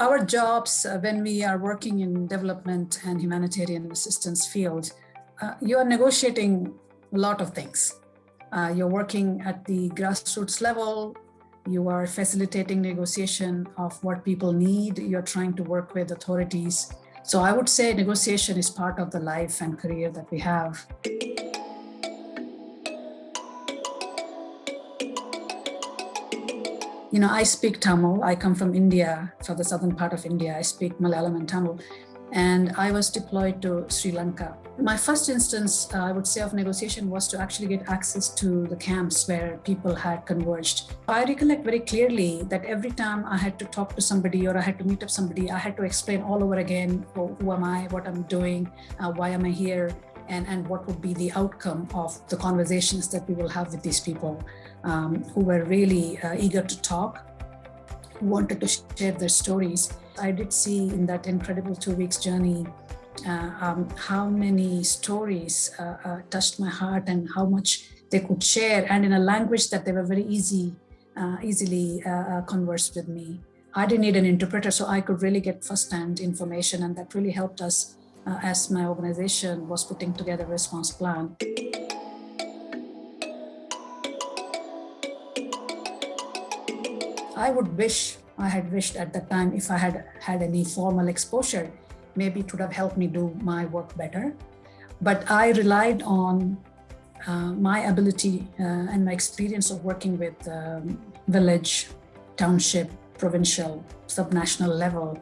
our jobs, uh, when we are working in development and humanitarian assistance field, uh, you are negotiating a lot of things. Uh, you're working at the grassroots level, you are facilitating negotiation of what people need, you're trying to work with authorities. So I would say negotiation is part of the life and career that we have. You know, I speak Tamil. I come from India, from the southern part of India. I speak Malayalam and Tamil. And I was deployed to Sri Lanka. My first instance, uh, I would say, of negotiation was to actually get access to the camps where people had converged. I recollect very clearly that every time I had to talk to somebody or I had to meet up somebody, I had to explain all over again, who, who am I, what I'm doing, uh, why am I here, and, and what would be the outcome of the conversations that we will have with these people um, who were really uh, eager to talk, who wanted to share their stories. I did see in that incredible two weeks journey uh, um, how many stories uh, uh touched my heart and how much they could share and in a language that they were very easy, uh, easily uh, converse with me. I didn't need an interpreter, so I could really get firsthand information and that really helped us as my organization was putting together a response plan. I would wish, I had wished at that time if I had had any formal exposure, maybe it would have helped me do my work better. But I relied on uh, my ability uh, and my experience of working with um, village, township, provincial, subnational level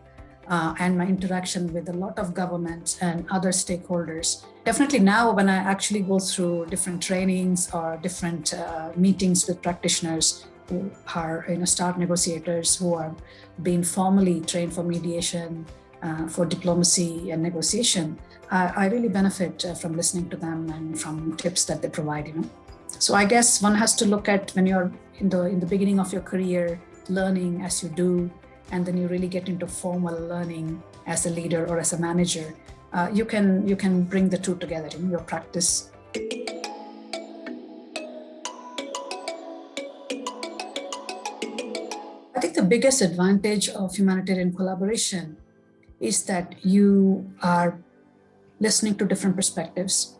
uh, and my interaction with a lot of governments and other stakeholders. Definitely now when I actually go through different trainings or different uh, meetings with practitioners who are you know, start negotiators who are being formally trained for mediation, uh, for diplomacy and negotiation, I really benefit uh, from listening to them and from tips that they provide. You know, so I guess one has to look at when you're in the in the beginning of your career, learning as you do, and then you really get into formal learning as a leader or as a manager, uh, you can you can bring the two together in your practice. I think the biggest advantage of humanitarian collaboration is that you are listening to different perspectives.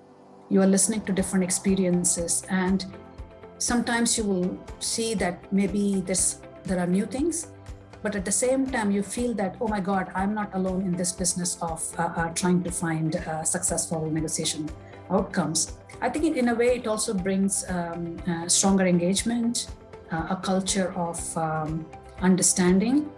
You are listening to different experiences and sometimes you will see that maybe this, there are new things but at the same time you feel that oh my god i'm not alone in this business of uh, uh, trying to find uh, successful negotiation outcomes i think in a way it also brings um, uh, stronger engagement uh, a culture of um, understanding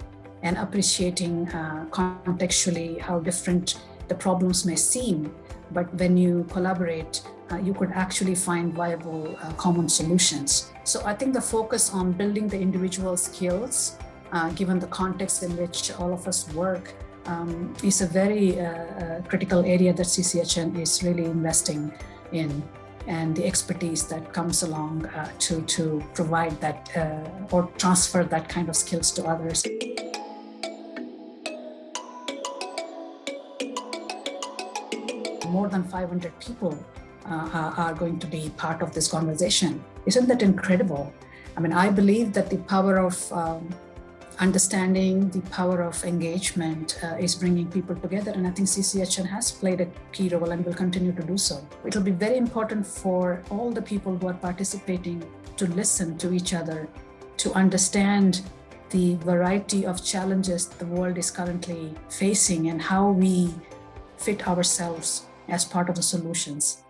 and appreciating uh, contextually how different the problems may seem. But when you collaborate you could actually find viable common solutions. So i think the focus on building the individual skills uh, given the context in which all of us work, um, is a very uh, uh critical area that CCHN is really investing in and the expertise that comes along uh, to, to provide that uh, or transfer that kind of skills to others. More than 500 people uh, are going to be part of this conversation. Isn't that incredible? I mean, I believe that the power of um, understanding the power of engagement uh, is bringing people together. And I think CCHN has played a key role and will continue to do so. It will be very important for all the people who are participating to listen to each other, to understand the variety of challenges the world is currently facing and how we fit ourselves as part of the solutions.